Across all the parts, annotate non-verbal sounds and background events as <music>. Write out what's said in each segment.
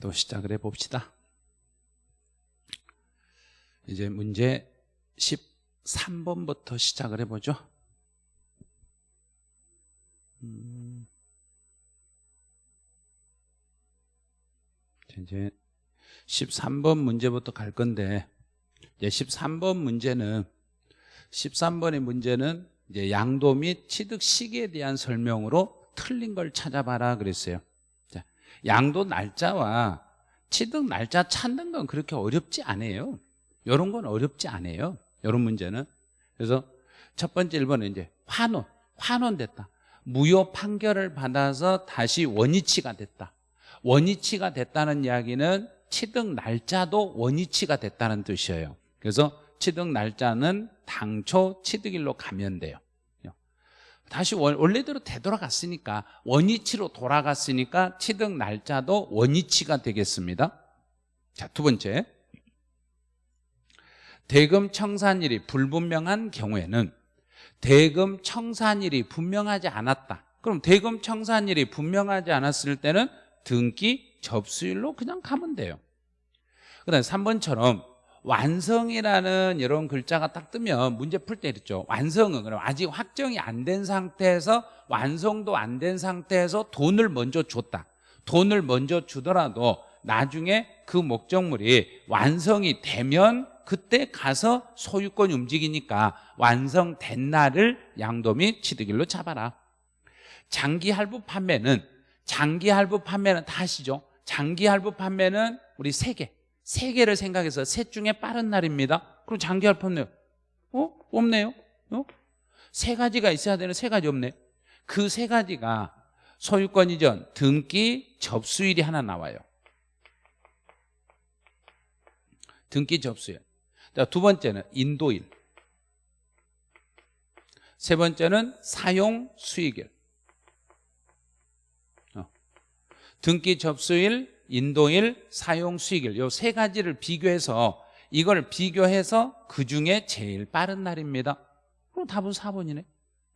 또 시작을 해봅시다 이제 문제 13번부터 시작을 해보죠 음. 이제 13번 문제부터 갈 건데 이제 13번 문제는 13번의 문제는 이제 양도 및 취득 시기에 대한 설명으로 틀린 걸 찾아봐라 그랬어요. 자, 양도 날짜와 취득 날짜 찾는 건 그렇게 어렵지 않아요. 이런 건 어렵지 않아요. 이런 문제는. 그래서 첫 번째 1번은 이제 환원, 환원됐다. 무효 판결을 받아서 다시 원위치가 됐다. 원위치가 됐다는 이야기는 취득 날짜도 원위치가 됐다는 뜻이에요. 그래서 취득 날짜는 당초 취득일로 가면 돼요. 다시 원래대로 되돌아갔으니까 원위치로 돌아갔으니까 취득 날짜도 원위치가 되겠습니다. 자, 두 번째. 대금 청산일이 불분명한 경우에는 대금 청산일이 분명하지 않았다. 그럼 대금 청산일이 분명하지 않았을 때는 등기 접수일로 그냥 가면 돼요. 그 다음에 3번처럼 완성이라는 이런 글자가 딱 뜨면 문제 풀때 이랬죠. 완성은 그럼 아직 확정이 안 된 상태에서 완성도 안 된 상태에서 돈을 먼저 줬다. 돈을 먼저 주더라도 나중에 그 목적물이 완성이 되면 그때 가서 소유권이 움직이니까 완성된 날을 양도 및 취득일로 잡아라. 장기 할부 판매는 장기 할부 판매는 다 아시죠? 장기 할부 판매는 우리 세 개. 세 개를 생각해서 셋 중에 빠른 날입니다. 그럼 장기 할부 판매 어? 없네요. 어? 세 가지가 있어야 되는 세 가지 없네. 그 세 가지가 소유권 이전, 등기, 접수일이 하나 나와요. 등기 접수일. 두 번째는 인도일. 세 번째는 사용 수익일. 등기 접수일, 인도일, 사용 수익일 이세 가지를 비교해서 이걸 비교해서 그중에 제일 빠른 날입니다. 그럼 답은 4번이네.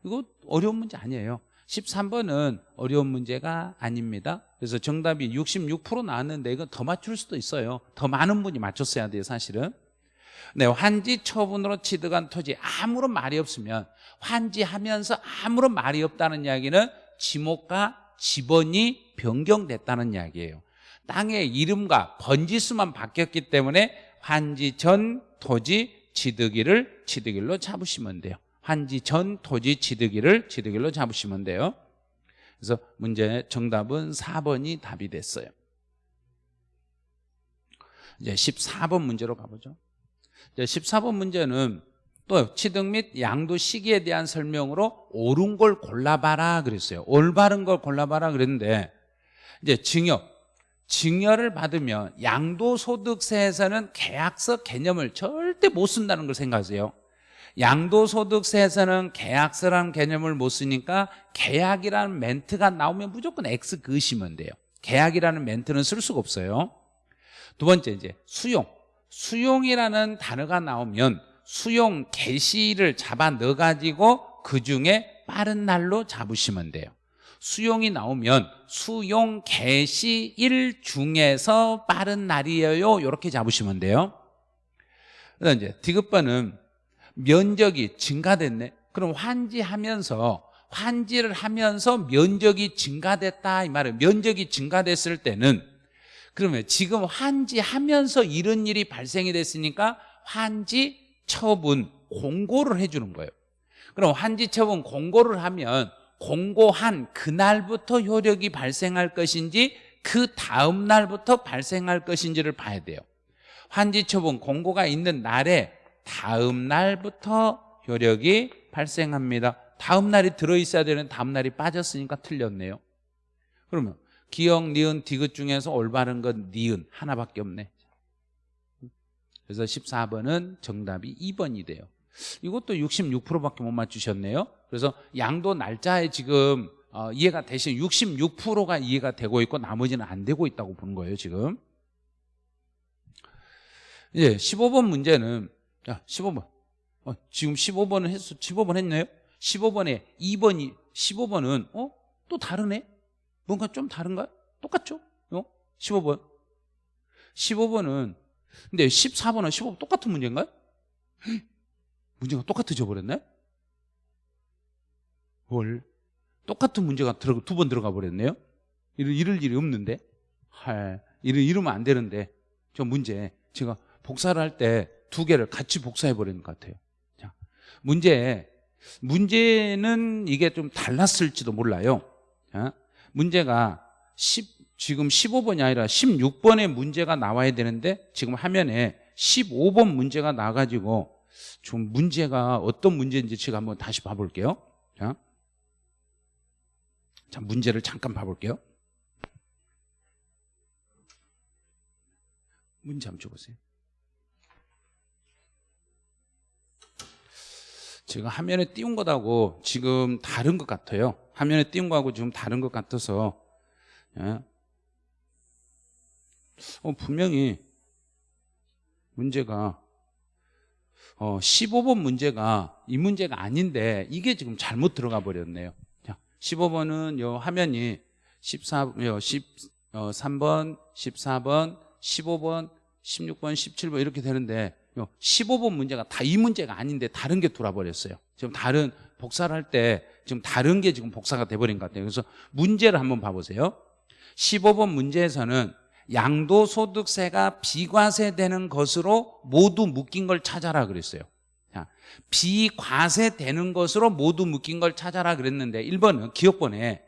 이거 어려운 문제 아니에요. 13번은 어려운 문제가 아닙니다. 그래서 정답이 66% 나왔는데 이건 더 맞출 수도 있어요. 더 많은 분이 맞췄어야 돼요 사실은. 네, 환지 처분으로 취득한 토지 아무런 말이 없으면 환지하면서 아무런 말이 없다는 이야기는 지목과 지번이 변경됐다는 이야기예요 땅의 이름과 번지수만 바뀌었기 때문에 환지 전 토지 취득일을 취득일로 잡으시면 돼요. 환지 전 토지 취득일을 취득일로 잡으시면 돼요. 그래서 문제 정답은 4번이 답이 됐어요. 이제 14번 문제로 가보죠. 이제 14번 문제는 또 취득 및 양도 시기에 대한 설명으로 옳은 걸 골라봐라 그랬어요. 올바른 걸 골라봐라 그랬는데 이제 증여 증여를 받으면 양도소득세에서는 계약서 개념을 절대 못 쓴다는 걸 생각하세요. 양도소득세에서는 계약서라는 개념을 못 쓰니까 계약이라는 멘트가 나오면 무조건 X 그으시면 돼요. 계약이라는 멘트는 쓸 수가 없어요. 두 번째 이제 수용. 수용이라는 단어가 나오면 수용 개시를 잡아 넣어가지고 그 중에 빠른 날로 잡으시면 돼요 수용이 나오면 수용 개시 일 중에서 빠른 날이에요. 이렇게 잡으시면 돼요. 그다음 이제 디귿번은 면적이 증가됐네. 그럼 환지하면서 환지를 하면서 면적이 증가됐다 이 말은 면적이 증가됐을 때는 그러면 지금 환지하면서 이런 일이 발생이 됐으니까 환지 처분 공고를 해주는 거예요. 그럼 환지 처분 공고를 하면 공고한 그날부터 효력이 발생할 것인지 그 다음 날부터 발생할 것인지를 봐야 돼요. 환지 처분 공고가 있는 날에 다음 날부터 효력이 발생합니다. 다음 날이 들어있어야 되는 다음 날이 빠졌으니까 틀렸네요. 그러면 기억, 니은, 디귿 중에서 올바른 건 니은 하나밖에 없네. 그래서 14번은 정답이 2번이 돼요 이것도 66%밖에 못 맞추셨네요 그래서 양도 날짜에 지금 어, 이해가 되신 66%가 이해가 되고 있고 나머지는 안 되고 있다고 보는 거예요 지금 이제 15번 문제는 자 15번 어, 지금 15번은 했어 15번 했네요 15번에 2번이 15번은 어? 또 다르네? 뭔가 좀 다른가? 똑같죠? 어? 15번 15번은 근데 14번은 15번 똑같은 문제인가요? 헉, 문제가 똑같아져 버렸네? 뭘? 똑같은 문제가 두 번 들어가 버렸네요? 이럴, 이럴 일이 없는데? 할, 이러, 이러면 안 되는데. 저 문제. 제가 복사를 할 때 두 개를 같이 복사해 버리는 것 같아요. 자, 문제. 문제는 이게 좀 달랐을지도 몰라요. 자, 문제가 10, 지금 15번이 아니라 16번의 문제가 나와야 되는데 지금 화면에 15번 문제가 나가지고 좀 문제가 어떤 문제인지 제가 한번 다시 봐볼게요. 자, 자 문제를 잠깐 봐볼게요. 문제 한번 줘보세요. 제가 화면에 띄운 것하고 지금 다른 것 같아요. 화면에 띄운 거하고 지금 다른 것 같아서 예. 어, 분명히 문제가 어, 15번 문제가 이 문제가 아닌데 이게 지금 잘못 들어가 버렸네요. 자, 15번은 요 화면이 14, 요 10, 어, 3번, 14번, 15번, 16번, 17번 이렇게 되는데 15번 문제가 다 이 문제가 아닌데 다른 게 돌아버렸어요. 지금 다른 복사를 할 때 지금 다른 게 지금 복사가 돼버린 것 같아요. 그래서 문제를 한번 봐보세요. 15번 문제에서는 양도소득세가 비과세 되는 것으로 모두 묶인 걸 찾아라 그랬어요. 자, 비과세 되는 것으로 모두 묶인 걸 찾아라 그랬는데 1번은 기업번에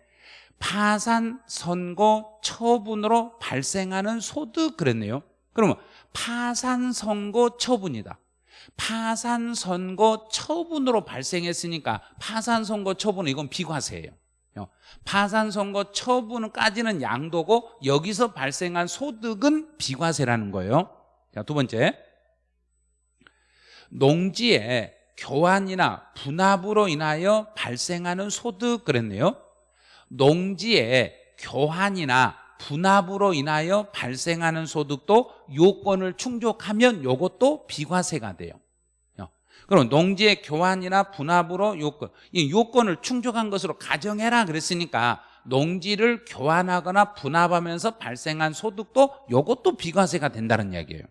파산, 선고, 처분으로 발생하는 소득 그랬네요. 그러면 파산, 선고, 처분이다. 파산, 선고, 처분으로 발생했으니까 파산, 선고, 처분은 이건 비과세예요. 파산, 선고, 처분까지는 양도고 여기서 발생한 소득은 비과세라는 거예요. 자, 두 번째. 농지의 교환이나 분합으로 인하여 발생하는 소득 그랬네요. 농지의 교환이나 분합으로 인하여 발생하는 소득도 요건을 충족하면 요것도 비과세가 돼요. 그럼 농지의 교환이나 분합으로 요건, 이 요건을 충족한 것으로 가정해라 그랬으니까 농지를 교환하거나 분합하면서 발생한 소득도 요것도 비과세가 된다는 이야기예요.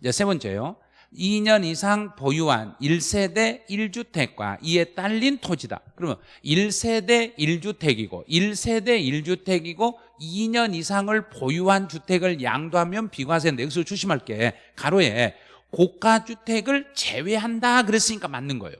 이제 세 번째요. 2년 이상 보유한 1세대 1주택과 이에 딸린 토지다. 그러면 1세대 1주택이고 1세대 1주택이고 2년 이상을 보유한 주택을 양도하면 비과세인데 여기서 조심할 게 가로에 고가주택을 제외한다 그랬으니까 맞는 거예요.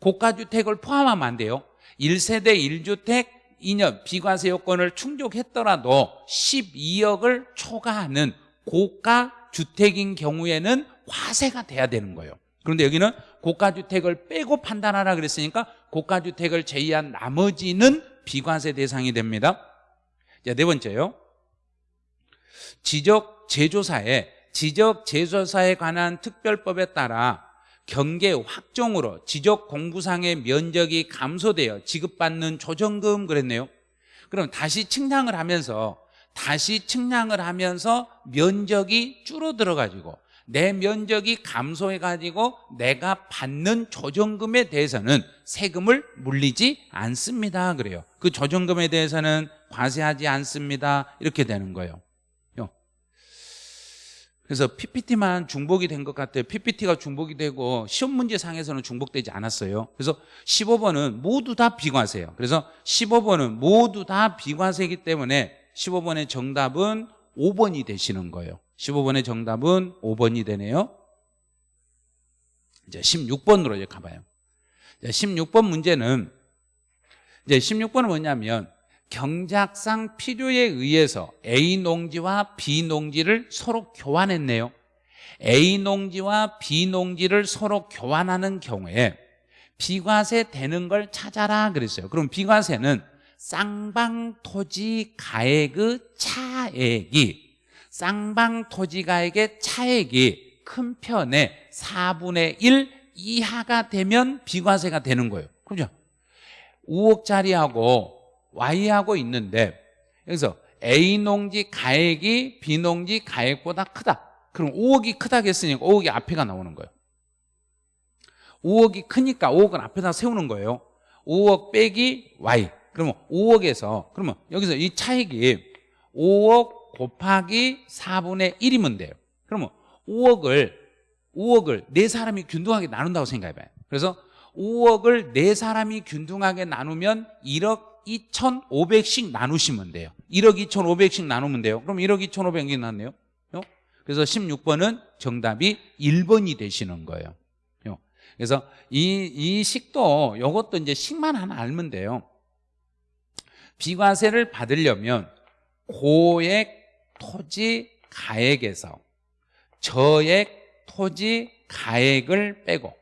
고가주택을 포함하면 안 돼요. 1세대 1주택 2년 비과세 요건을 충족했더라도 12억을 초과하는 고가주택인 경우에는 과세가 돼야 되는 거예요. 그런데 여기는 고가주택을 빼고 판단하라 그랬으니까 고가주택을 제외한 나머지는 비과세 대상이 됩니다. 자, 네 번째요. 지적 제조사에 지적 제조사에 관한 특별법에 따라 경계 확정으로 지적 공부상의 면적이 감소되어 지급받는 조정금 그랬네요. 그럼 다시 측량을 하면서 다시 측량을 하면서 면적이 줄어들어 가지고 내 면적이 감소해 가지고 내가 받는 조정금에 대해서는 세금을 물리지 않습니다. 그래요. 그 조정금에 대해서는 과세하지 않습니다. 이렇게 되는 거예요 그래서 PPT만 중복이 된 것 같아요. PPT가 중복이 되고 시험 문제상에서는 중복되지 않았어요. 그래서 15번은 모두 다 비과세예요. 그래서 15번은 모두 다 비과세이기 때문에 15번의 정답은 5번이 되시는 거예요. 15번의 정답은 5번이 되네요. 이제 16번으로 이제 가봐요. 16번 문제는 이제 16번은 뭐냐면 경작상 필요에 의해서 A 농지와 B 농지를 서로 교환했네요. A 농지와 B 농지를 서로 교환하는 경우에 비과세 되는 걸 찾아라 그랬어요. 그럼 비과세는 쌍방토지 가액의 차액이 쌍방토지 가액의 차액이 큰 편의 4분의 1 이하가 되면 비과세가 되는 거예요. 그죠? 5억짜리하고 Y하고 있는데 여기서 A 농지 가액이 B 농지 가액보다 크다. 그럼 5억이 크다겠으니까 5억이 앞에가 나오는 거예요. 5억이 크니까 5억은 앞에다 세우는 거예요. 5억 빼기 Y. 그러면 5억에서 그러면 여기서 이 차익이 5억 곱하기 4분의 1이면 돼요. 그러면 5억을 5억을 네 사람이 균등하게 나눈다고 생각해봐요. 그래서 5억을 네 사람이 균등하게 나누면 1억 2,500씩 나누시면 돼요. 1억 2,500씩 나누면 돼요. 그럼 1억 2,500이 났네요. 요? 그래서 16번은 정답이 1번이 되시는 거예요. 요. 그래서 이, 이 식도 이것도 이제 식만 하나 알면 돼요. 비과세를 받으려면 고액 토지 가액에서 저액 토지 가액을 빼고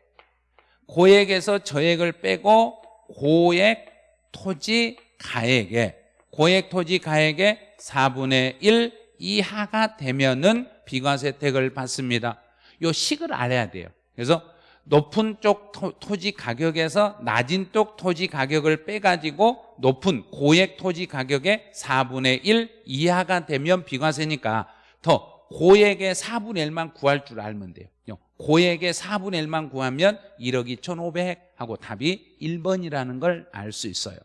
고액에서 저액을 빼고 고액 토지 가액에 고액 토지 가액의 4분의 1 이하가 되면은 비과세 혜택을 받습니다. 요 식을 알아야 돼요. 그래서 높은 쪽 토, 지 가격에서 낮은 쪽 토지 가격을 빼가지고 높은 고액 토지 가격의 4분의 1 이하가 되면 비과세니까 더 고액의 4분의 1만 구할 줄 알면 돼요. 고액의 4분의 1만 구하면 1억 2,500 하고 답이 1번이라는 걸 알 수 있어요.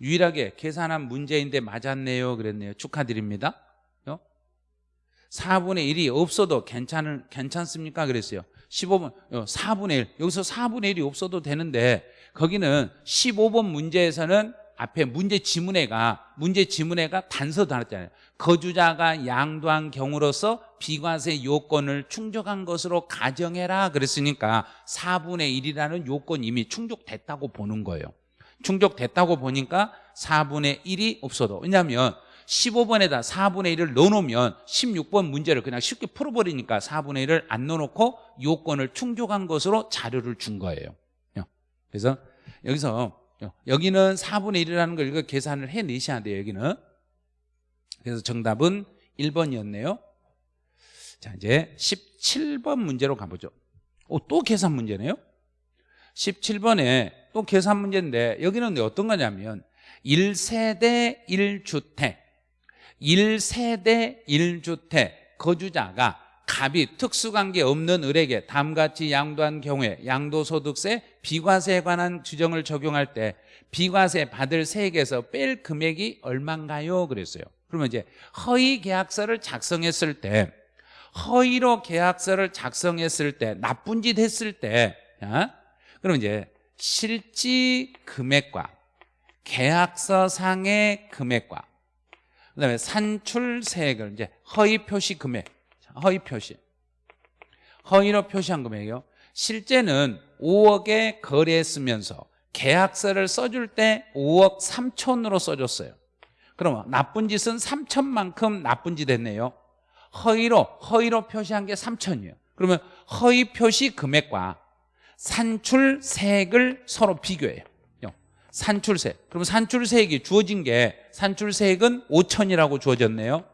유일하게 계산한 문제인데 맞았네요. 그랬네요. 축하드립니다. 4분의 1이 없어도 괜찮을, 괜찮습니까? 그랬어요. 15번, 4분의 1. 여기서 4분의 1이 없어도 되는데, 거기는 15번 문제에서는 앞에 문제 지문에가, 문제 지문에가 단서 달았잖아요. 거주자가 양도한 경우로서 비과세 요건을 충족한 것으로 가정해라. 그랬으니까 4분의 1이라는 요건이 이미 충족됐다고 보는 거예요. 충족됐다고 보니까 4분의 1이 없어도. 왜냐하면 15번에다 4분의 1을 넣어놓으면 16번 문제를 그냥 쉽게 풀어버리니까 4분의 1을 안 넣어놓고 요건을 충족한 것으로 자료를 준 거예요 그래서 여기서 여기는 4분의 1이라는 걸 이거 계산을 해내셔야 돼요 여기는. 그래서 정답은 1번이었네요. 자 이제 17번 문제로 가보죠. 오, 또 계산 문제네요? 17번에 또 계산 문제인데 여기는 어떤 거냐면 1세대 1주택 1세대 1주택 거주자가 갑이 특수관계 없는 을에게 다음같이 양도한 경우에 양도소득세 비과세에 관한 규정을 적용할 때 비과세 받을 세액에서 뺄 금액이 얼마인가요? 그랬어요 그러면 이제 허위 계약서를 작성했을 때 허위로 계약서를 작성했을 때 나쁜 짓 했을 때 그럼 이제 실지 금액과 계약서상의 금액과 그다음에 산출 세액을 이제 허위 표시 금액, 허위 표시, 허위로 표시한 금액이요. 실제는 5억에 거래했으면서 계약서를 써줄 때 5억 3천으로 써줬어요. 그러면 나쁜 짓은 3천만큼 나쁜 짓 했네요. 허위로 허위로 표시한 게 3천이에요. 그러면 허위 표시 금액과 산출세액을 서로 비교해요. 산출세 그럼 산출세액이 주어진 게 산출세액은 5천이라고 주어졌네요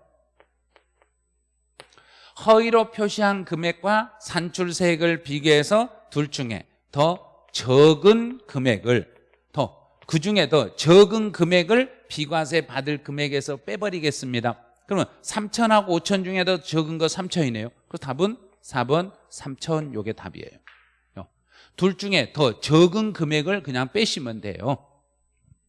허위로 표시한 금액과 산출세액을 비교해서 둘 중에 더 적은 금액을 더 그중에 더 적은 금액을 비과세 받을 금액에서 빼버리겠습니다. 그러면 3천하고 5천 중에 더 적은 거 3천이네요. 그 답은 4번 3천 요게 답이에요. 둘 중에 더 적은 금액을 그냥 빼시면 돼요.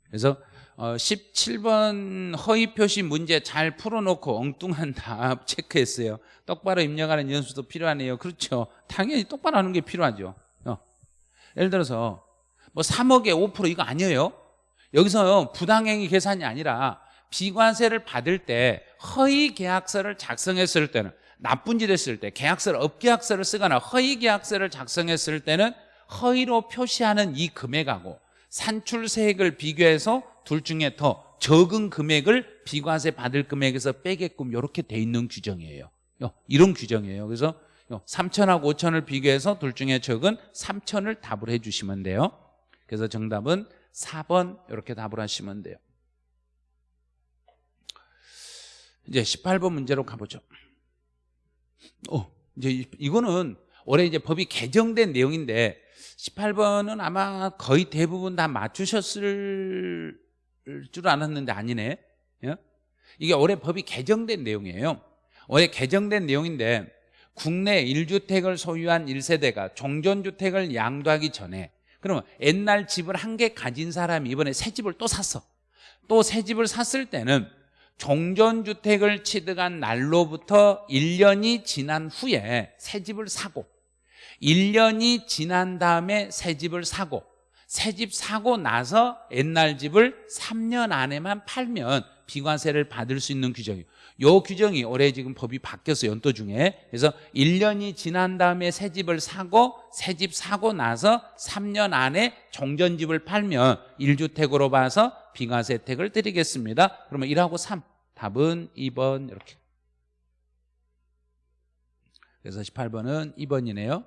그래서 어, 17번 허위 표시 문제 잘 풀어놓고 엉뚱한 <laughs> 답 체크했어요. 똑바로 입력하는 연수도 필요하네요. 그렇죠. 당연히 똑바로 하는 게 필요하죠. 어. 예를 들어서 뭐 3억에 5% 이거 아니에요? 여기서 부당행위 계산이 아니라 비과세를 받을 때 허위 계약서를 작성했을 때는 나쁜 짓 했을 때 계약서를 업계약서를 쓰거나 허위 계약서를 작성했을 때는 허위로 표시하는 이 금액하고 산출세액을 비교해서 둘 중에 더 적은 금액을 비과세 받을 금액에서 빼게끔 이렇게 돼 있는 규정이에요. 이런 규정이에요. 그래서 3천하고 5천을 비교해서 둘 중에 적은 3천을 답을 해주시면 돼요. 그래서 정답은 4번 이렇게 답을 하시면 돼요. 이제 18번 문제로 가보죠. 어, 이제 이거는 올해 이제 법이 개정된 내용인데 18번은 아마 거의 대부분 다 맞추셨을 줄 알았는데 아니네. 예? 이게 올해 법이 개정된 내용이에요. 올해 개정된 내용인데 국내 1주택을 소유한 1세대가 종전주택을 양도하기 전에 그러면 옛날 집을 한 개 가진 사람이 이번에 새 집을 또 샀어. 또 새 집을 샀을 때는 종전주택을 취득한 날로부터 1년이 지난 후에 새 집을 사고 1년이 지난 다음에 새 집을 사고 새 집 사고 나서 옛날 집을 3년 안에만 팔면 비과세를 받을 수 있는 규정이에요 요 규정이 올해 지금 법이 바뀌었어요 연도 중에. 그래서 1년이 지난 다음에 새 집을 사고 새 집 사고 나서 3년 안에 종전집을 팔면 1주택으로 봐서 비과세 혜택을 드리겠습니다. 그러면 1하고 3 답은 2번 이렇게. 그래서 18번은 2번이네요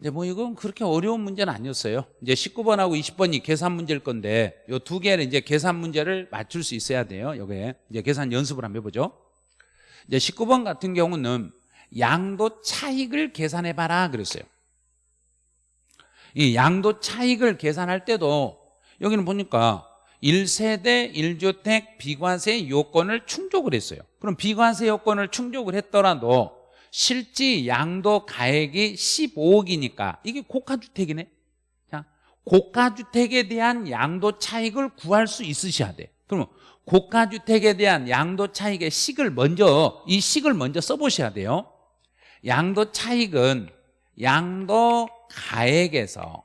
이제 뭐 이건 그렇게 어려운 문제는 아니었어요. 이제 19번하고 20번이 계산 문제일 건데 요 두 개를 이제 계산 문제를 맞출 수 있어야 돼요. 요게 이제 계산 연습을 한번 해보죠. 이제 19번 같은 경우는 양도 차익을 계산해 봐라 그랬어요. 이 양도 차익을 계산할 때도 여기는 보니까 1세대 1주택 비과세 요건을 충족을 했어요. 그럼 비과세 요건을 충족을 했더라도 실지 양도 가액이 15억이니까 이게 고가주택이네. 자, 고가주택에 대한 양도 차익을 구할 수 있으셔야 돼. 그러면 고가주택에 대한 양도 차익의 식을 먼저 이 식을 먼저 써보셔야 돼요. 양도 차익은 양도 가액에서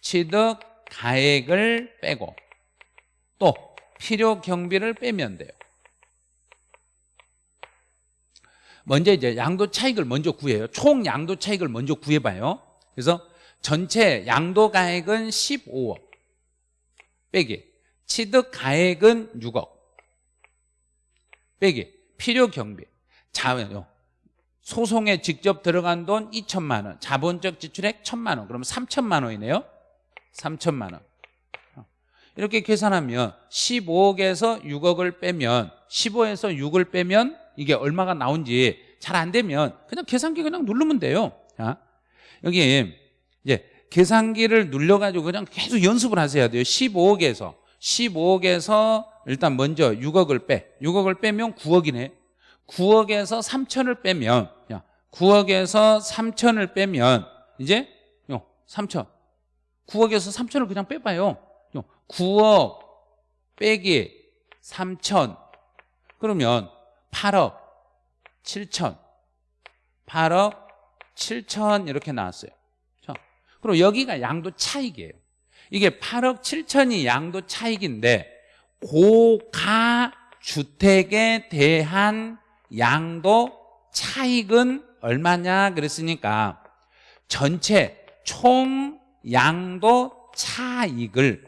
취득 가액을 빼고 또 필요 경비를 빼면 돼요 먼저 이제 양도 차익을 먼저 구해요. 총 양도 차익을 먼저 구해봐요. 그래서 전체 양도 가액은 15억 빼기. 취득 가액은 6억 빼기. 필요 경비. 자요. 소송에 직접 들어간 돈 2천만 원 자본적 지출액 1천만 원. 그러면 3천만 원이네요. 3천만 원. 이렇게 계산하면 15억에서 6억을 빼면 15에서 6을 빼면 이게 얼마가 나온지 잘 안 되면 그냥 계산기 그냥 누르면 돼요. 자, 여기 이제 계산기를 눌러가지고 그냥 계속 연습을 하셔야 돼요. 15억에서 15억에서 일단 먼저 6억을 빼. 6억을 빼면 9억이네. 9억에서 3천을 빼면 야, 9억에서 3천을 빼면 이제 3천. 9억에서 3천을 그냥 빼봐요. 9억 빼기 3천 그러면 8억 7천. 8억 7천 이렇게 나왔어요. 자, 그럼 여기가 양도 차익이에요. 이게 8억 7천이 양도 차익인데 고가 주택에 대한 양도 차익은 얼마냐 그랬으니까 전체 총 양도 차익을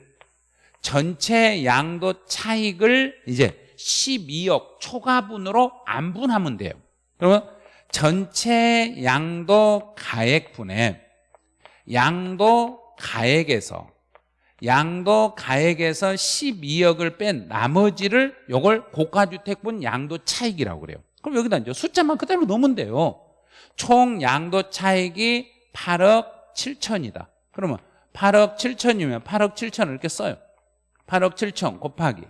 전체 양도 차익을 이제 12억 초과분으로 안 분하면 돼요. 그러면 전체 양도 가액분에 양도 가액에서 양도 가액에서 12억을 뺀 나머지를 요걸 고가주택분 양도 차익이라고 그래요. 그럼 여기다 이제 숫자만 그대로 넣으면 돼요. 총 양도 차익이 8억 7천이다. 그러면 8억 7천이면 8억 7천을 이렇게 써요. 8억 7천 곱하기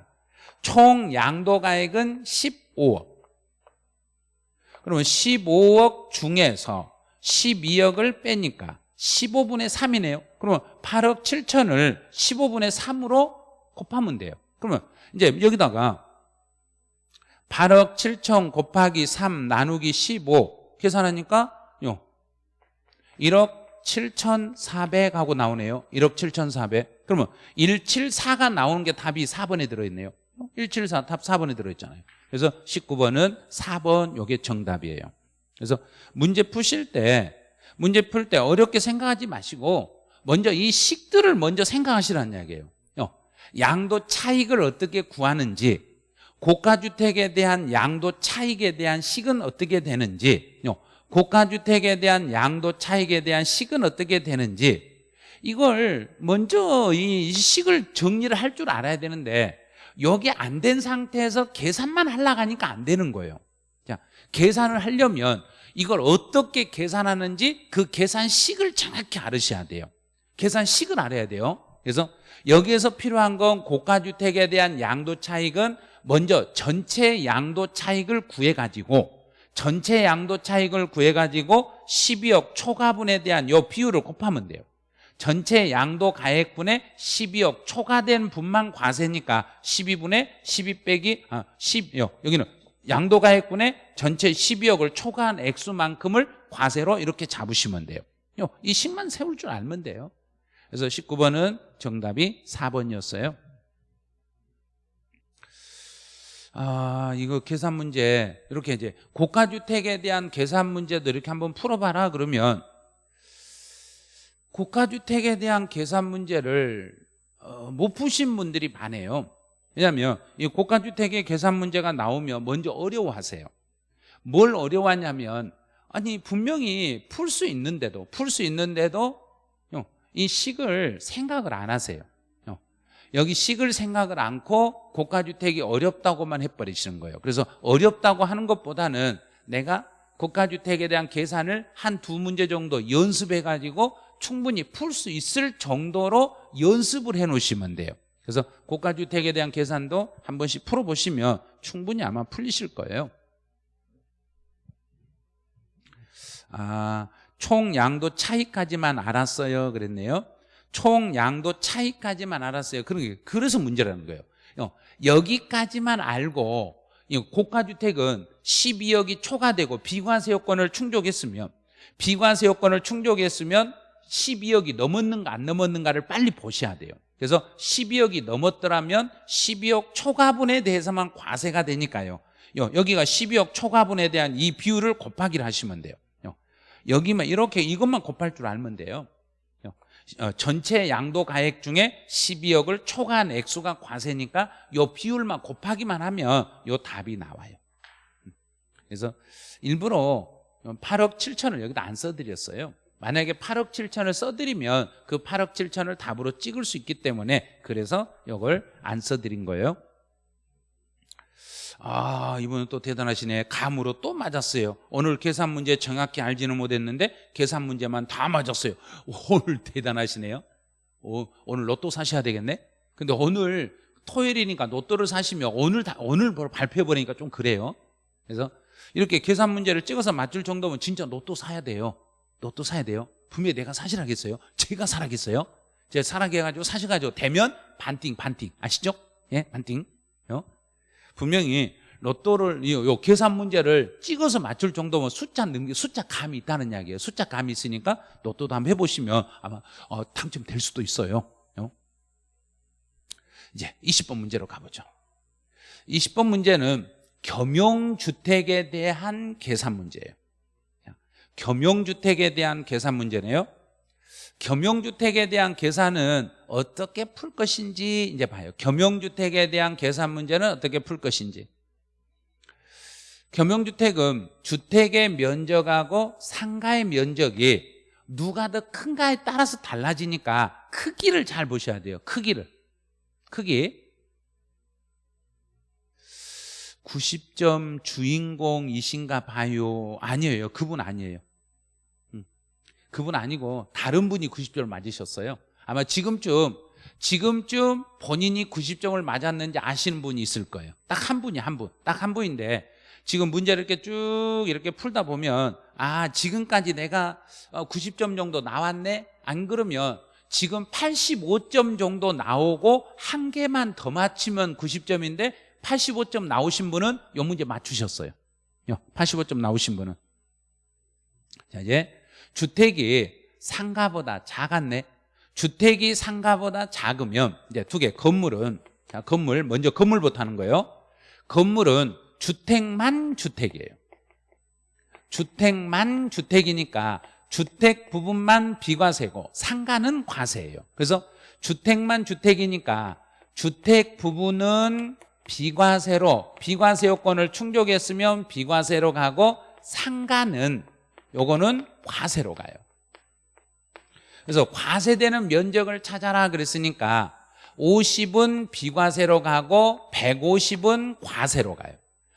총 양도가액은 15억. 그러면 15억 중에서 12억을 빼니까 15분의 3이네요. 그러면 8억 7천을 15분의 3으로 곱하면 돼요. 그러면 이제 여기다가 8억 7천 곱하기 3 나누기 15 계산하니까 요 1억 7,400 하고 나오네요. 1억 7,400 그러면 174가 나오는 게 답이 4번에 들어있네요 174 답 4번에 들어있잖아요. 그래서 19번은 4번 요게 정답이에요. 그래서 문제 푸실 때 문제 풀 때 어렵게 생각하지 마시고 먼저 이 식들을 먼저 생각하시라는 이야기예요. 양도 차익을 어떻게 구하는지 고가주택에 대한 양도 차익에 대한 식은 어떻게 되는지 고가주택에 대한 양도 차익에 대한 식은 어떻게 되는지 이걸 먼저 이 식을 정리를 할 줄 알아야 되는데 여기 안 된 상태에서 계산만 하려고 하니까 안 되는 거예요. 자, 계산을 하려면 이걸 어떻게 계산하는지 그 계산식을 정확히 알으셔야 돼요. 계산식을 알아야 돼요. 그래서 여기에서 필요한 건 고가주택에 대한 양도 차익은 먼저 전체 양도 차익을 구해가지고 전체 양도 차익을 구해가지고 12억 초과분에 대한 요 비율을 곱하면 돼요 전체 양도 가액분의 12억 초과된 분만 과세니까 12분의 12 빼기 아 10여 여기는 양도 가액분의 전체 12억을 초과한 액수만큼을 과세로 이렇게 잡으시면 돼요. 요, 이 식만 세울 줄 알면 돼요. 그래서 19번은 정답이 4번이었어요. 아, 이거 계산 문제 이렇게 이제 고가 주택에 대한 계산 문제도 이렇게 한번 풀어봐라 그러면 고가 주택에 대한 계산 문제를 어, 못 푸신 분들이 많아요. 왜냐하면 이 고가 주택의 계산 문제가 나오면 먼저 어려워하세요. 뭘 어려워하냐면 아니 분명히 풀 수 있는데도 풀 수 있는데도 어, 이 식을 생각을 안 하세요. 어, 여기 식을 생각을 않고 고가주택이 어렵다고만 해버리시는 거예요. 그래서 어렵다고 하는 것보다는 내가 고가주택에 대한 계산을 한 두 문제 정도 연습해가지고 충분히 풀 수 있을 정도로 연습을 해 놓으시면 돼요. 그래서 고가주택에 대한 계산도 한 번씩 풀어보시면 충분히 아마 풀리실 거예요. 아, 총 양도 차이까지만 알았어요. 그랬네요. 총 양도 차이까지만 알았어요. 그러게 그래서 문제라는 거예요. 어, 여기까지만 알고 이 고가주택은 12억이 초과되고 비과세 요건을 충족했으면 비과세 요건을 충족했으면 12억이 넘었는가 안 넘었는가를 빨리 보셔야 돼요. 그래서 12억이 넘었더라면 12억 초과분에 대해서만 과세가 되니까요. 요, 여기가 12억 초과분에 대한 이 비율을 곱하기를 하시면 돼요. 요, 여기만 이렇게 이것만 곱할 줄 알면 돼요. 요, 어, 전체 양도 가액 중에 12억을 초과한 액수가 과세니까 요 비율만 곱하기만 하면 요 답이 나와요. 그래서 일부러 8억 7천을 여기다 안 써드렸어요. 만약에 8억 7천을 써드리면 그 8억 7천을 답으로 찍을 수 있기 때문에 그래서 이걸 안 써드린 거예요. 아 이분은 또 대단하시네. 감으로 또 맞았어요. 오늘 계산 문제 정확히 알지는 못했는데 계산 문제만 다 맞았어요. 오늘 대단하시네요. 오, 오늘 로또 사셔야 되겠네? 근데 오늘 토요일이니까 로또를 사시면 오늘 다 오늘 발표해버리니까 좀 그래요. 그래서 이렇게 계산 문제를 찍어서 맞출 정도면 진짜 로또 사야 돼요 로또 사야 돼요? 분명히 내가 사실하겠어요? 제가 사라겠어요? 제가 사라해가지고 사셔가지고 되면 반띵 반띵. 아시죠? 예 반띵. 어? 분명히 로또를 요, 요 계산 문제를 찍어서 맞출 정도면 숫자 능력 숫자 감이 있다는 이야기예요. 숫자 감이 있으니까 로또도 한번 해보시면 아마 어, 당첨될 수도 있어요. 어? 이제 20번 문제로 가보죠. 20번 문제는 겸용주택에 대한 계산 문제예요 겸용주택에 대한 계산 문제네요. 겸용주택에 대한 계산은 어떻게 풀 것인지 이제 봐요. 겸용주택에 대한 계산 문제는 어떻게 풀 것인지. 겸용주택은 주택의 면적하고 상가의 면적이 누가 더 큰가에 따라서 달라지니까 크기를 잘 보셔야 돼요. 크기를. 크기. 90점 주인공이신가 봐요. 아니에요. 그분 아니에요. 음. 그분 아니고 다른 분이 90점을 맞으셨어요. 아마 지금쯤 지금쯤 본인이 90점을 맞았는지 아시는 분이 있을 거예요. 딱 한 분이 한분딱 한 분인데 지금 문제를 이렇게 쭉 이렇게 풀다 보면 아 지금까지 내가 90점 정도 나왔네? 안 그러면 지금 85점 정도 나오고 한 개만 더 맞히면 90점인데 85점 나오신 분은 이 문제 맞추셨어요. 85점 나오신 분은. 자 이제 주택이 상가보다 작았네. 주택이 상가보다 작으면 이제 두 개 건물은 자 건물 먼저 건물부터 하는 거예요. 건물은 주택만 주택이에요. 주택만 주택이니까 주택 부분만 비과세고 상가는 과세예요. 그래서 주택만 주택이니까 주택 부분은 비과세로 비과세 요건을 충족했으면 비과세로 가고 상가는 요거는 과세로 가요. 그래서 과세되는 면적을 찾아라 그랬으니까 50은 비과세로 가고 150은 과세로 가요.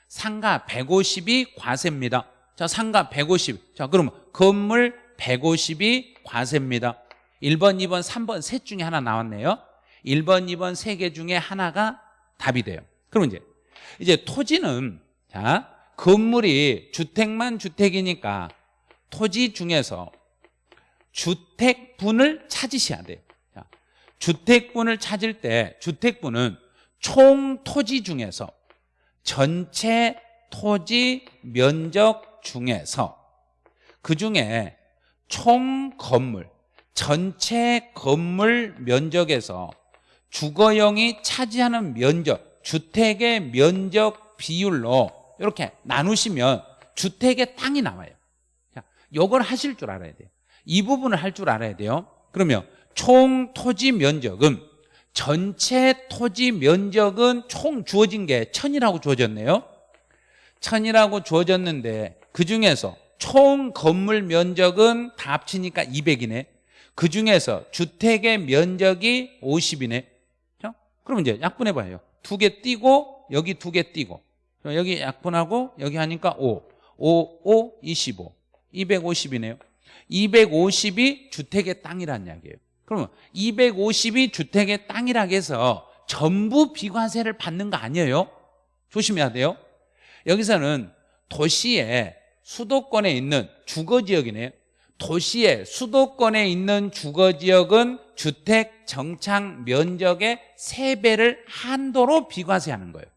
상가 150이 과세입니다. 자 상가 150. 자 그러면 건물 150이 과세입니다. 1번, 2번, 3번 셋 중에 하나 나왔네요. 1번, 2번 세 개 중에 하나가 답이 돼요. 그럼 이제 이제 토지는 자 건물이 주택만 주택이니까 토지 중에서 주택분을 찾으셔야 돼요. 자, 주택분을 찾을 때 주택분은 총 토지 중에서 전체 토지 면적 중에서 그 중에 총 건물 전체 건물 면적에서 주거용이 차지하는 면적 주택의 면적 비율로 이렇게 나누시면 주택의 땅이 나와요 자, 이걸 하실 줄 알아야 돼요. 이 부분을 할 줄 알아야 돼요. 그러면 총 토지 면적은 전체 토지 면적은 총 주어진 게 천이라고 주어졌네요. 천이라고 주어졌는데 그 중에서 총 건물 면적은 다 합치니까 200이네. 그 중에서 주택의 면적이 50이네. 자, 그럼 이제 약분해봐요. 두 개 띄고 여기 두 개 띄고 여기 약분하고 여기 하니까 5 5, 5, 25 250이네요. 250이 주택의 땅이란 이야기예요. 그러면 250이 주택의 땅이라고 해서 전부 비과세를 받는 거 아니에요? 조심해야 돼요. 여기서는 도시의 수도권에 있는 주거지역이네요. 도시의 수도권에 있는 주거지역은 주택 정착 면적의 3배를 한도로 비과세하는 거예요.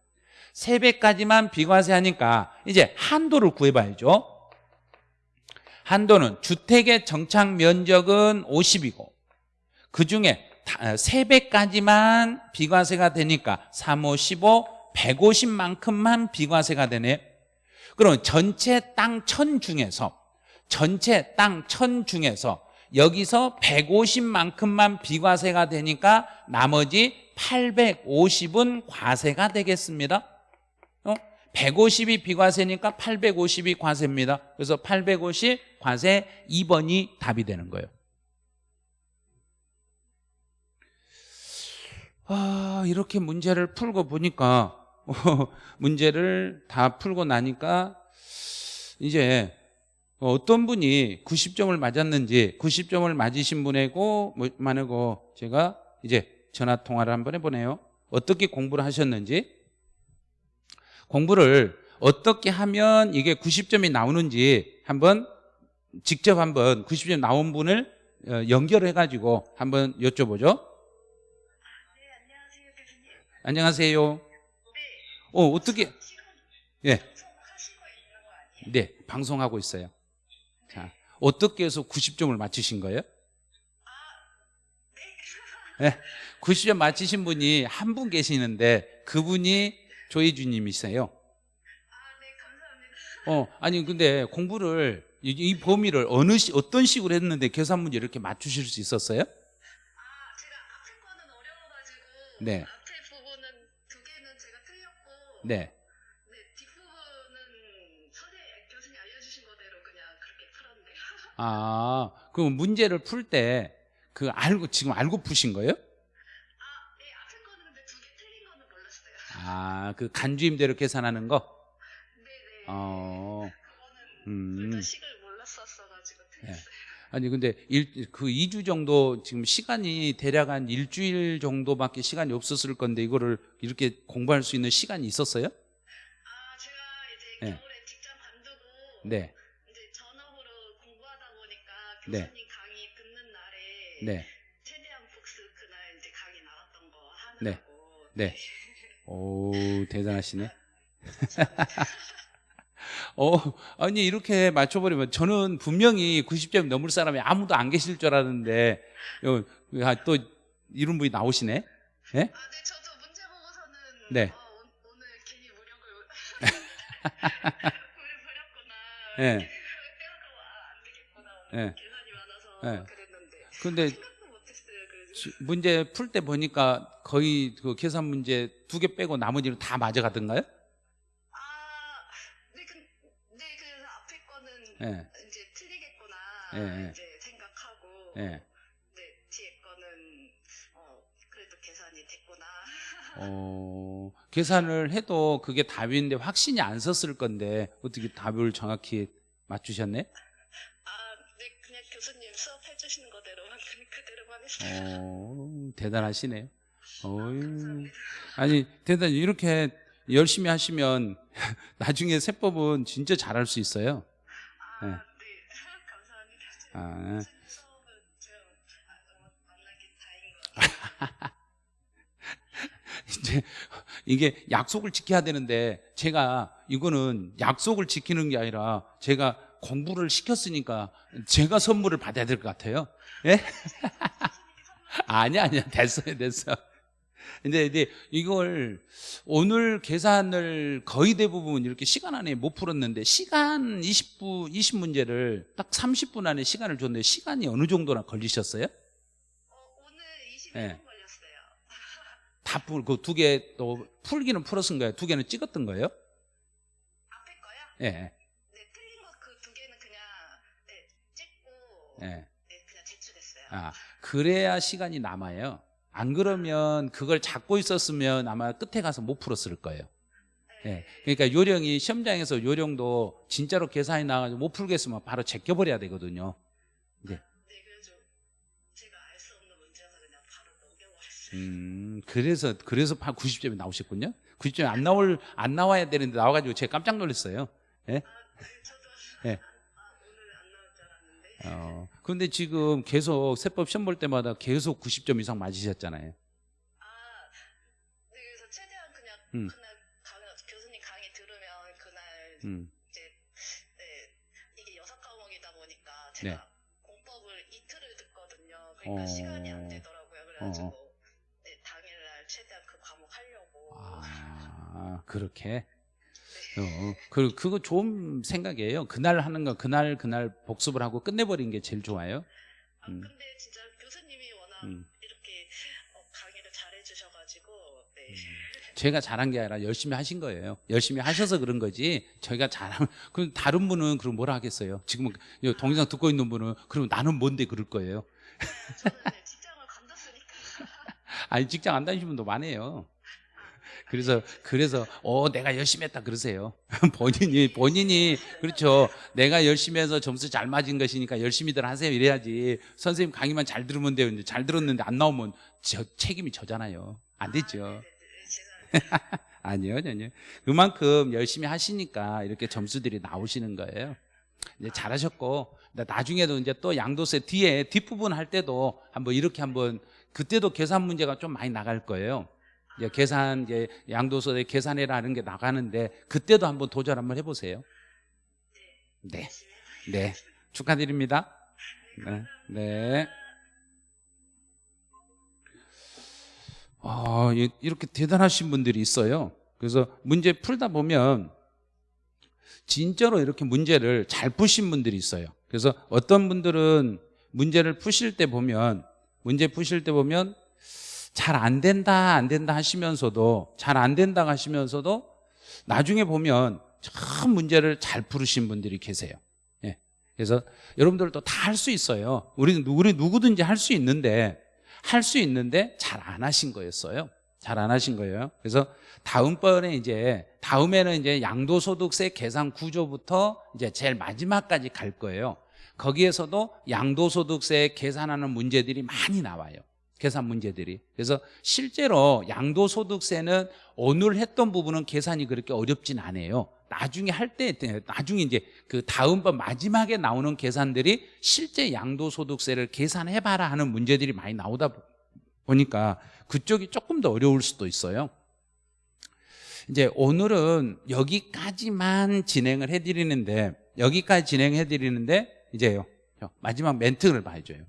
3배까지만 비과세하니까 이제 한도를 구해봐야죠 한도는 주택의 정착 면적은 50이고 그중에 3배까지만 비과세가 되니까 3, 5, 15, 150만큼만 비과세가 되네. 그럼 전체 땅 천 중에서 전체 땅 천 중에서 여기서 150만큼만 비과세가 되니까 나머지 850은 과세가 되겠습니다. 어? 150이 비과세니까 850이 과세입니다. 그래서 850 과세 2번이 답이 되는 거예요. 아, 이렇게 문제를 풀고 보니까 <laughs> 문제를 다 풀고 나니까 이제 어떤 분이 90점을 맞았는지 90점을 맞으신 분이고 뭐, 만하고 제가 이제 전화 통화를 한번 해보네요. 어떻게 공부를 하셨는지. 공부를 어떻게 하면 이게 90점이 나오는지 한번 직접 한번 90점 나온 분을 어, 연결을 해가지고 한번 여쭤보죠 네, 안녕하세요. 안녕하세요 네, 어, 어떻게 예, 아니에요? 네 방송하고 있어요 자 어떻게 해서 90점을 맞추신 거예요? 네. 네, 90점 맞히신 분이 한 분 계시는데 그분이 조혜주님이세요 아, 네, 감사합니다. 어, 아니 근데 공부를 이, 이 범위를 어느 시, 어떤 식으로 했는데 계산 문제 이렇게 맞추실 수 있었어요? 아, 제가 앞에 거는 어려워가지고 네. 앞에 부분은 두 개는 제가 틀렸고 네. 네, 뒷부분은 선생 교수님 알려주신 거대로 그냥 그렇게 풀었네요. <laughs> 아, 그 문제를 풀 때 그 알고 지금 알고 푸신 거예요? 아, 네, 앞에 거는 근데 두개 틀린 거는 몰랐어요. 아, 그 간주임대로 계산하는 거? <laughs> 네, 네. 어, 음. 다 식을 몰랐었어가지고 틀렸어요. 아니 근데 일, 그 2주 정도 지금 시간이 대략 한 일주일 정도밖에 시간이 없었을 건데 이거를 이렇게 공부할 수 있는 시간이 있었어요? 아, 제가 이제 네. 겨울에 직장 관두고 네, 이제 전업으로 공부하다 보니까 네. 교수님 강의 듣는 날에 네, 최대한 복습 그날 이제 강의 나왔던 거 네. 하느라고 네. 오, 대단하시네. <laughs> <laughs> 어, 아니, 이렇게 맞춰버리면 저는 분명히 90점 넘을 사람이 아무도 안 계실 줄 알았는데, 어, 아, 또 이런 분이 나오시네? 예? 아, 네, 저도 문제 보고서는 네. 아, 오, 오늘 괜히 무력을 무력 <laughs> 버렸구나. 예. 오늘 예. 계산이 많아서 예. 그랬는데 근데 생각도 못했어요. 그래서 지- 문제 풀 때 보니까 거의 그 계산 문제 두 개 빼고 나머지는 다 맞아가던가요? 아, 네, 그, 네, 그래서 앞에 거는 예, 이제 틀리겠구나 예, 예. 이제 생각하고 예. 네, 뒤에 거는 어, 그래도 계산이 됐구나. <laughs> 어, 계산을 해도 그게 답인데 확신이 안 섰을 건데 어떻게 답을 정확히 맞추셨네? 아, 네, 그냥 교수님 수업해 주시는 거대로만 <laughs> 그냥 그대로만 했어요. 어, 대단하시네요. 어유, 감사합니다. 아니 대단히 이렇게 열심히 하시면 <laughs> 나중에 세법은 진짜 잘할 수 있어요. 예. 네. <laughs> 아, 네. <laughs> 이제 이게 약속을 지켜야 되는데 제가 이거는 약속을 지키는 게 아니라 제가 공부를 시켰으니까 제가 선물을 받아야 될 것 같아요. 예? <laughs> 아니야, 아니야. 됐어요, 됐어. 근데 이제 이걸 오늘 계산을 거의 대부분 이렇게 시간 안에 못 풀었는데 시간 20분, 20문제를 딱 30분 안에 시간을 줬는데 시간이 어느 정도나 걸리셨어요? 어, 오늘 21분 네. 걸렸어요. <laughs> 다 풀, 그 두 개 또 풀기는 풀었은 거예요? 두 개는 찍었던 거예요? 앞에 거요? 예. 네, 틀린 거 그 두 개는 그냥 네, 찍고 예. 네, 그냥 제출했어요. 아, 그래야 시간이 남아요. 안 그러면 그걸 잡고 있었으면 아마 끝에 가서 못 풀었을 거예요. 예. 그러니까 요령이 시험장에서 요령도 진짜로 계산이 나가지고 못 풀겠으면 바로 제껴버려야 되거든요. 네. 음, 그래서 그래서 90점이 나오셨군요. 90점이 안 나올 안 나와야 되는데 나와가지고 제가 깜짝 놀랐어요. 예? 어, 그런데 지금 계속 세법 시험 볼 때마다 계속 90점 이상 맞으셨잖아요. 아, 네, 그래서 최대한 그냥 음. 그날 강, 교수님 강의 들으면 그날 음, 이제 네, 이게 여섯 과목이다 보니까 제가 네. 공법을 이틀을 듣거든요. 그러니까 어. 시간이 안 되더라고요. 그래가지고 어. 네, 당일날 최대한 그 과목 하려고. 아, 그렇게. 어, 그, 그거 좋은 생각이에요. 그날 하는 거, 그날, 그날 복습을 하고 끝내버린 게 제일 좋아요. 아, 음. 근데 진짜 교수님이 워낙 음. 이렇게 어, 강의를 잘해주셔가지고 네. 제가 잘한 게 아니라 열심히 하신 거예요. 열심히 하셔서 그런 거지. 저희가 잘하면, 그럼 다른 분은 그럼 뭐라 하겠어요? 지금 이 동영상 듣고 있는 분은 그럼 나는 뭔데 그럴 거예요? 저는 네, 직장을 간뒀으니까. <laughs> 아니, 직장 안 다니시는 분도 많아요. 그래서, 그래서, 어, 내가 열심히 했다 그러세요. <laughs> 본인이, 본인이, 그렇죠. 내가 열심히 해서 점수 잘 맞은 것이니까 열심히들 하세요. 이래야지. 선생님 강의만 잘 들으면 돼요. 이제 잘 들었는데 안 나오면 저, 책임이 저잖아요. 안 됐죠. 네, 네, 네, 죄송합니다. <laughs> 아니요, 아니요. 그만큼 열심히 하시니까 이렇게 점수들이 나오시는 거예요. 이제 잘하셨고, 나- 나중에도 이제 또 양도세 뒤에 뒷부분 할 때도 한번 이렇게 한번, 그때도 계산 문제가 좀 많이 나갈 거예요. 이제 계산, 이제 양도소에 계산해라는 게 나가는데, 그때도 한번 도전 한번 해보세요. 네. 네. 축하드립니다. 네. 네. 아, 이- 이렇게 대단하신 분들이 있어요. 그래서 문제 풀다 보면 진짜로 이렇게 문제를 잘 푸신 분들이 있어요. 그래서 어떤 분들은 문제를 푸실 때 보면 문제 푸실 때 보면 잘 안 된다 안 된다 하시면서도 잘 안 된다 하시면서도 나중에 보면 참 문제를 잘 풀으신 분들이 계세요. 예. 그래서 여러분들도 다 할 수 있어요. 우리 우리 누구든지 할 수 있는데 할 수 있는데 잘 안 하신 거였어요. 잘 안 하신 거예요. 그래서 다음번에 이제 다음에는 이제 양도소득세 계산 구조부터 이제 제일 마지막까지 갈 거예요. 거기에서도 양도소득세 계산하는 문제들이 많이 나와요. 계산 문제들이. 그래서 실제로 양도소득세는 오늘 했던 부분은 계산이 그렇게 어렵진 않아요. 나중에 할 때, 나중에 이제 그 다음번 마지막에 나오는 계산들이 실제 양도소득세를 계산해봐라 하는 문제들이 많이 나오다 보니까 그쪽이 조금 더 어려울 수도 있어요. 이제 오늘은 여기까지만 진행을 해드리는데, 여기까지 진행해드리는데, 이제요, 마지막 멘트를 봐줘요.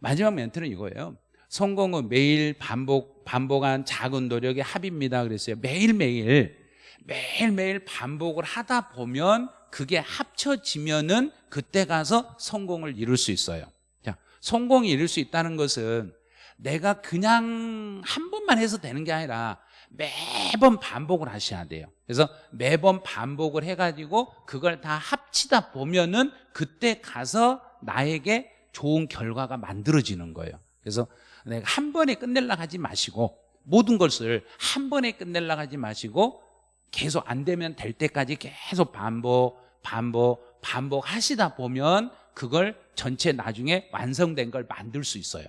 마지막 멘트는 이거예요. 성공은 매일 반복, 반복한 작은 노력의 합입니다. 그랬어요. 매일매일, 매일매일 반복을 하다 보면 그게 합쳐지면은 그때 가서 성공을 이룰 수 있어요. 자, 성공이 이룰 수 있다는 것은 내가 그냥 한 번만 해서 되는 게 아니라 매번 반복을 하셔야 돼요. 그래서 매번 반복을 해가지고 그걸 다 합치다 보면은 그때 가서 나에게 좋은 결과가 만들어지는 거예요. 그래서 내가 한 번에 끝내려고 하지 마시고 모든 것을 한 번에 끝내려고 하지 마시고 계속 안 되면 될 때까지 계속 반복, 반복, 반복 하시다 보면 그걸 전체 나중에 완성된 걸 만들 수 있어요.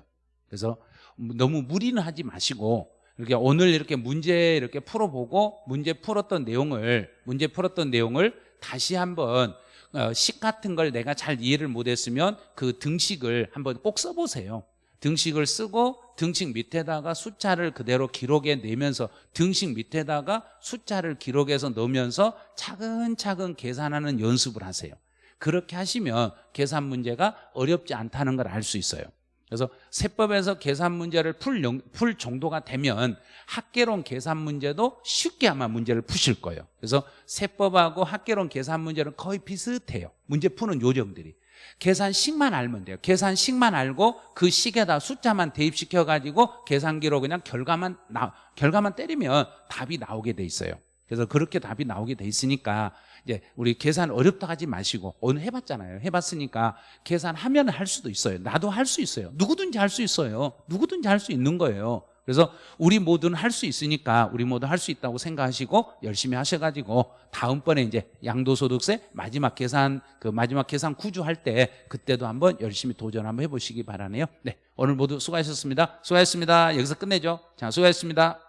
그래서 너무 무리는 하지 마시고 이렇게 오늘 이렇게 문제 이렇게 풀어보고 문제 풀었던 내용을 문제 풀었던 내용을 다시 한번 어, 식 같은 걸 내가 잘 이해를 못했으면 그 등식을 한번 꼭 써보세요. 등식을 쓰고 등식 밑에다가 숫자를 그대로 기록해 내면서 등식 밑에다가 숫자를 기록해서 넣으면서 차근차근 계산하는 연습을 하세요. 그렇게 하시면 계산 문제가 어렵지 않다는 걸 알 수 있어요. 그래서 세법에서 계산 문제를 풀, 영- 풀 정도가 되면 학개론 계산 문제도 쉽게 아마 문제를 푸실 거예요. 그래서 세법하고 학개론 계산 문제는 거의 비슷해요. 문제 푸는 요령들이. 계산식만 알면 돼요. 계산식만 알고 그 식에다 숫자만 대입시켜 가지고 계산기로 그냥 결과만 나, 결과만 때리면 답이 나오게 돼 있어요. 그래서 그렇게 답이 나오게 돼 있으니까 이제 우리 계산 어렵다 하지 마시고 오늘 해봤잖아요. 해봤으니까 계산하면 할 수도 있어요. 나도 할 수 있어요. 누구든지 할 수 있어요. 누구든지 할 수 있는 거예요. 그래서 우리 모두는 할 수 있으니까 우리 모두 할 수 있다고 생각하시고 열심히 하셔가지고 다음번에 이제 양도소득세 마지막 계산 그 마지막 계산 구조 할 때 그때도 한번 열심히 도전 한번 해보시기 바라네요. 네 오늘 모두 수고하셨습니다. 수고하셨습니다. 여기서 끝내죠. 자 수고하셨습니다.